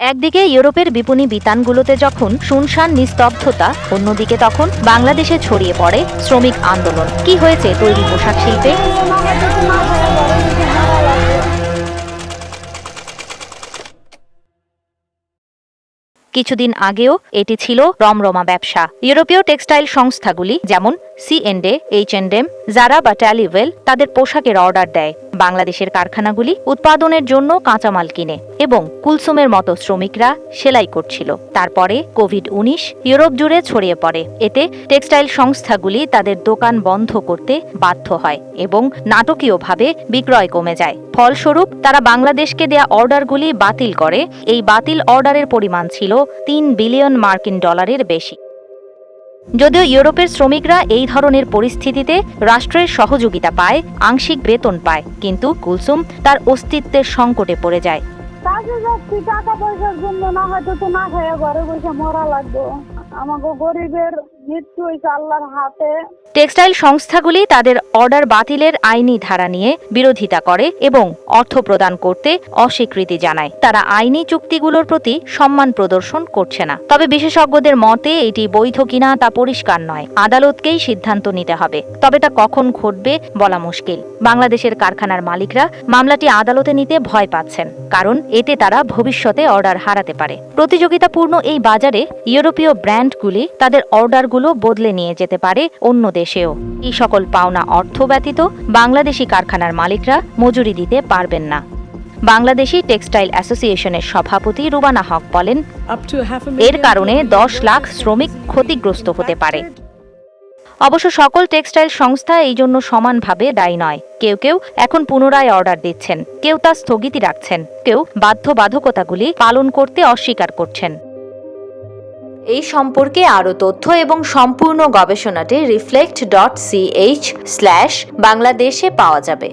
একদিকে ইউরোপের বিপণী বিতানগুলোতে যখন শুনশান নিস্তব্ধতা, অন্যদিকে তখন বাংলাদেশে ছড়িয়ে পড়ে শ্রমিক আন্দোলন। কি হয়েছে তৈরি পোশাক শিল্পে? কিছুদিন আগেও এটি ছিল রমরমা ব্যবসা। ইউরোপীয় টেক্সটাইল সংস্থাগুলি যেমন সিএনডে এইচ এন্ড এম জারা বা ট্যালিওয়েল তাদের পোশাকের অর্ডার দেয়। বাংলাদেশের কারখানাগুলি উৎপাদনের জন্য কাঁচামাল কিনে এবং কুলসুমের মতো শ্রমিকরা সেলাই করছিল। তারপরে কোভিড উনিশ ইউরোপ জুড়ে ছড়িয়ে পড়ে। এতে টেক্সটাইল সংস্থাগুলি তাদের দোকান বন্ধ করতে বাধ্য হয় এবং নাটকীয়ভাবে বিক্রয় কমে যায়। ফলস্বরূপ তারা বাংলাদেশকে দেয়া অর্ডারগুলি বাতিল করে। এই বাতিল অর্ডারের পরিমাণ ছিল তিন বিলিয়ন মার্কিন ডলারের বেশি। যদিও ইউরোপের শ্রমিকরা এই ধরনের পরিস্থিতিতে রাষ্ট্রের সহযোগিতা পায়, আংশিক বেতন পায়, কিন্তু কুলসুম তার অস্তিত্বের সংকটে পড়ে যায়। টাকা পয়সার জন্য না হয়তো তো না খেয়ে ঘরে বসে মরা লাগবে। আমাকে গরিবের টেক্সটাইল সংস্থাগুলি তাদের অর্ডার বাতিলের আইনি ধারা নিয়ে বিরোধিতা করে এবং অর্থ প্রদান করতে অস্বীকৃতি জানায়। তারা আইনি চুক্তিগুলোর প্রতি সম্মান প্রদর্শন করছে না। তবে বিশেষজ্ঞদের মতে, এটি বৈধ কিনা তা পরিষ্কার নয়। আদালতকেই সিদ্ধান্ত নিতে হবে। তবে তা কখন ঘটবে বলা মুশকিল। বাংলাদেশের কারখানার মালিকরা মামলাটি আদালতে নিতে ভয় পাচ্ছেন, কারণ এতে তারা ভবিষ্যতে অর্ডার হারাতে পারে। প্রতিযোগিতাপূর্ণ এই বাজারে ইউরোপীয় ব্র্যান্ডগুলি তাদের অর্ডারগুলো বদলে নিয়ে যেতে পারে অন্য দেশেও। এই সকল পাওনা অর্থ ব্যতীত বাংলাদেশি কারখানার মালিকরা মজুরি দিতে পারবেন না। বাংলাদেশি টেক্সটাইল অ্যাসোসিয়েশনের সভাপতি রুবানা হক বলেন এর কারণে দশ লাখ শ্রমিক ক্ষতিগ্রস্ত হতে পারে। অবশ্য সকল টেক্সটাইল সংস্থা এই জন্য সমানভাবে দায়ী নয়। কেউ কেউ এখন পুনরায় অর্ডার দিচ্ছেন কেউ তা স্থগিতি রাখছেন কেউ বাধ্যবাধকতাগুলি পালন করতে অস্বীকার করছেন। এই সম্পর্কে আরও তথ্য এবং সম্পূর্ণ গবেষণাটি রিফ্লেক্ট ডট সিএইচ স্ল্যাশ বাংলাদেশে পাওয়া যাবে।